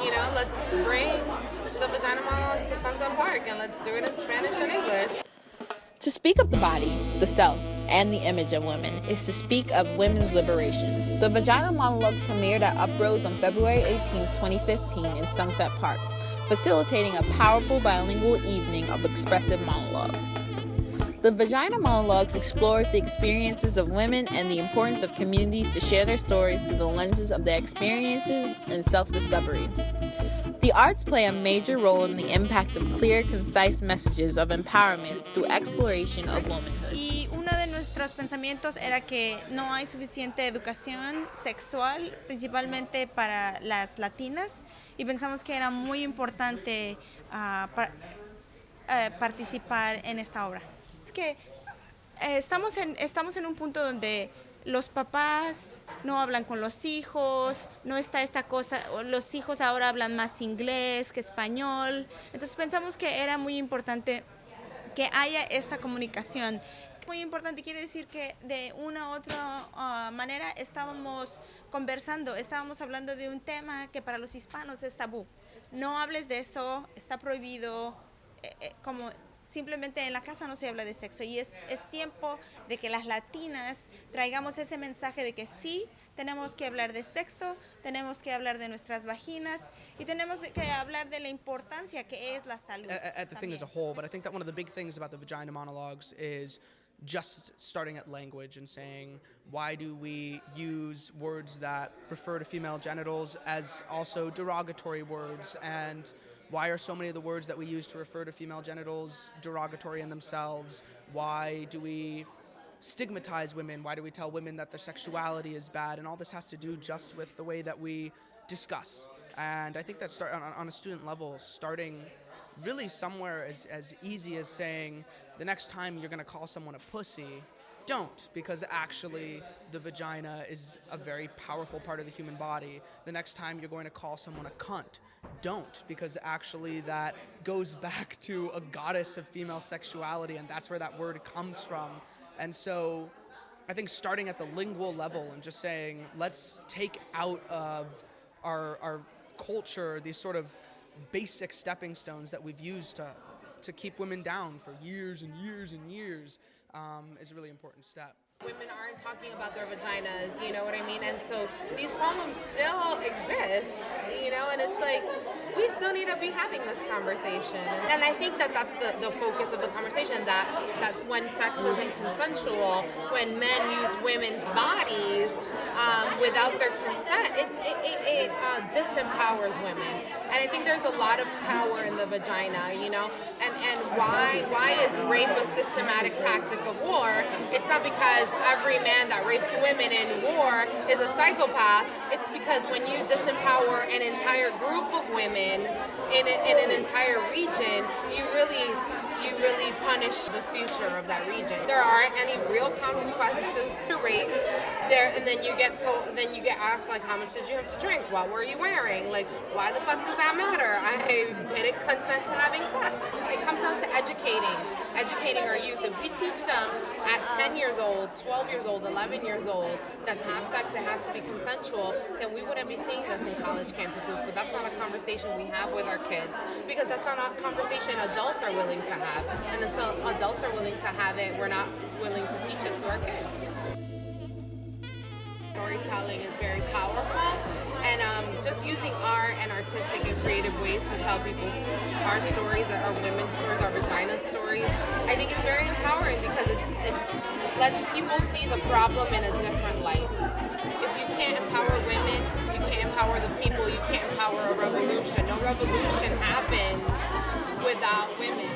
You know, let's bring the vagina monologues to Sunset Park and let's do it in Spanish and English. To speak of the body, the self, and the image of women is to speak of women's liberation. The Vagina Monologues premiered at Uprose on February 18, 2015 in Sunset Park, facilitating a powerful bilingual evening of expressive monologues. The Vagina Monologues explores the experiences of women and the importance of communities to share their stories through the lenses of their experiences and self-discovery. The arts play a major role in the impact of clear, concise messages of empowerment through exploration of womanhood. Y uno de nuestros pensamientos era que no hay suficiente educación sexual, principalmente para las latinas, y pensamos que era muy importante uh, par uh, participar en esta obra. Que eh, estamos, en, estamos en un punto donde los papás no hablan con los hijos, no está esta cosa, los hijos ahora hablan más inglés que español. Entonces pensamos que era muy importante que haya esta comunicación. Muy importante quiere decir que de una u otra uh, manera estábamos conversando, estábamos hablando de un tema que para los hispanos es tabú. No hables de eso, está prohibido, eh, eh, como simplemente en la casa no se habla de sexo y es, es, tiempo de que las latinas traigamos ese mensaje de que sí, tenemos que hablar de sexo, tenemos que hablar de nuestras vaginas y tenemos que hablar de la importancia que es la salud. At, at the thing as a whole, but I think that one of the big things about the vagina monologues is just starting at language and saying why do we use words that refer to female genitals as also derogatory words and why are so many of the words that we use to refer to female genitals derogatory in themselves? Why do we stigmatize women? Why do we tell women that their sexuality is bad? And all this has to do just with the way that we discuss. And I think that start on, on a student level, starting really somewhere as, as easy as saying the next time you're gonna call someone a pussy, don't because actually the vagina is a very powerful part of the human body. The next time you're going to call someone a cunt, don't because actually that goes back to a goddess of female sexuality and that's where that word comes from. And so I think starting at the lingual level and just saying let's take out of our, our culture these sort of basic stepping stones that we've used to to keep women down for years and years and years um, is a really important step. Women aren't talking about their vaginas, you know what I mean? And so these problems still exist, you know, and it's like, we still need to be having this conversation. And I think that that's the, the focus of the conversation, that, that when sex isn't consensual, when men use women's bodies um, without their consent, it, it, it, it uh, disempowers women. I think there's a lot of power in the vagina, you know, and, and why, why is rape a systematic tactic of war? It's not because every man that rapes women in war is a psychopath. It's because when you disempower an entire group of women in, a, in an entire region, you really you really punish the future of that region. There aren't any real consequences to rapes. There and then you get told then you get asked like how much did you have to drink? What were you wearing? Like why the fuck does that matter? I didn't consent to having sex. It comes down to educating. Educating our youth. If we teach them at 10 years old, 12 years old, 11 years old that to have sex it has to be consensual, then we wouldn't be seeing this in college campuses. But that's not a conversation we have with our kids because that's not a conversation adults are willing to have have. And until adults are willing to have it, we're not willing to teach it to our kids. Storytelling is very powerful and um, just using art and artistic and creative ways to tell people our stories, our women's stories, our vagina stories, I think is very empowering because it lets people see the problem in a different light. If you can't empower women, you can't empower the people, you can't empower a revolution. No revolution happens without women.